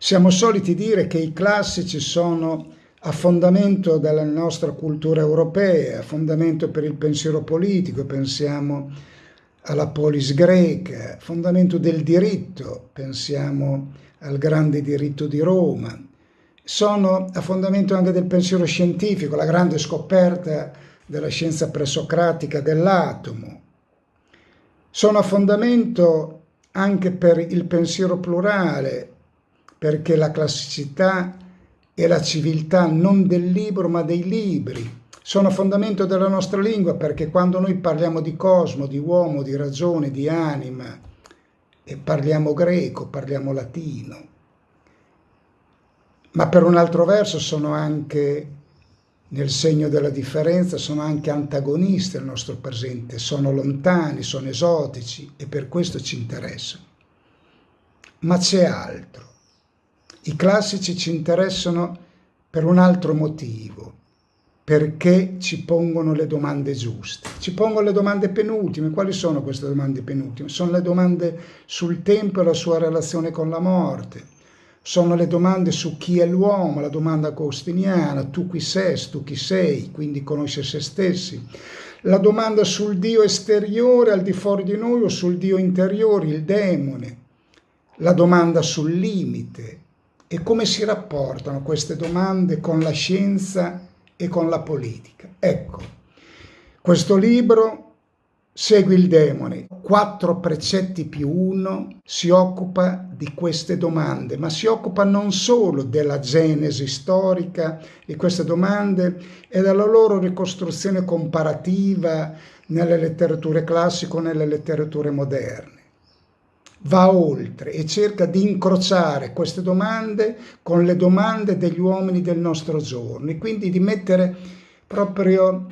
Siamo soliti dire che i classici sono a fondamento della nostra cultura europea, a fondamento per il pensiero politico, pensiamo alla polis greca, fondamento del diritto, pensiamo al grande diritto di Roma, sono a fondamento anche del pensiero scientifico, la grande scoperta della scienza presocratica dell'atomo, sono a fondamento anche per il pensiero plurale, perché la classicità e la civiltà non del libro ma dei libri sono fondamento della nostra lingua perché quando noi parliamo di cosmo, di uomo, di ragione, di anima e parliamo greco, parliamo latino, ma per un altro verso sono anche nel segno della differenza, sono anche antagonisti al nostro presente, sono lontani, sono esotici e per questo ci interessano. Ma c'è altro. I classici ci interessano per un altro motivo, perché ci pongono le domande giuste. Ci pongono le domande penultime. Quali sono queste domande penultime? Sono le domande sul tempo e la sua relazione con la morte. Sono le domande su chi è l'uomo, la domanda agostiniana, tu chi sei, tu chi sei, quindi conosce se stessi. La domanda sul Dio esteriore al di fuori di noi o sul Dio interiore, il demone. La domanda sul limite, e come si rapportano queste domande con la scienza e con la politica. Ecco, questo libro Segui il demone, quattro precetti più uno, si occupa di queste domande, ma si occupa non solo della genesi storica di queste domande e della loro ricostruzione comparativa nelle letterature classiche o nelle letterature moderne va oltre e cerca di incrociare queste domande con le domande degli uomini del nostro giorno e quindi di mettere proprio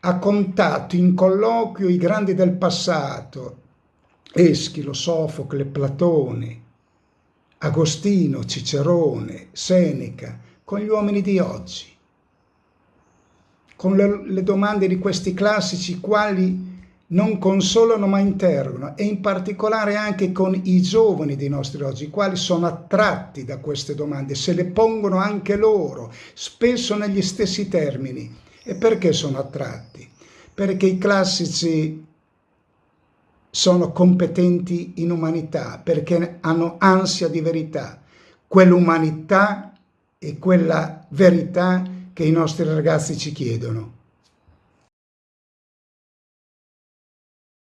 a contatto, in colloquio, i grandi del passato, Eschilo, Sofocle, Platone, Agostino, Cicerone, Seneca, con gli uomini di oggi, con le, le domande di questi classici quali non consolano ma interrogano e in particolare anche con i giovani dei nostri oggi, i quali sono attratti da queste domande, se le pongono anche loro, spesso negli stessi termini. E perché sono attratti? Perché i classici sono competenti in umanità, perché hanno ansia di verità, quell'umanità e quella verità che i nostri ragazzi ci chiedono.